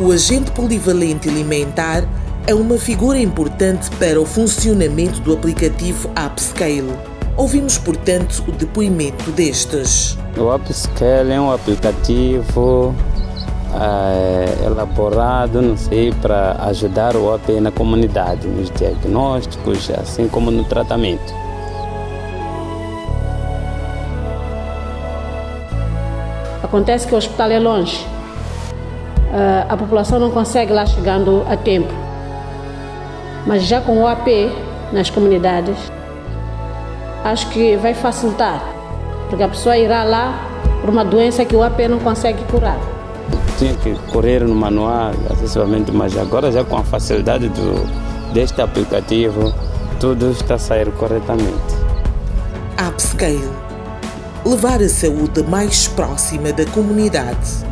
O agente polivalente alimentar é uma figura importante para o funcionamento do aplicativo Upscale. Ouvimos, portanto, o depoimento destes. O Upscale é um aplicativo é, elaborado, não sei, para ajudar o OP na comunidade, nos diagnósticos, assim como no tratamento. Acontece que o hospital é longe, a população não consegue lá chegando a tempo. Mas já com o AP nas comunidades, acho que vai facilitar, porque a pessoa irá lá por uma doença que o AP não consegue curar. Tinha que correr no manual, acessivamente, mas agora já com a facilidade do, deste aplicativo, tudo está a sair corretamente. Upscale levar a saúde mais próxima da comunidade.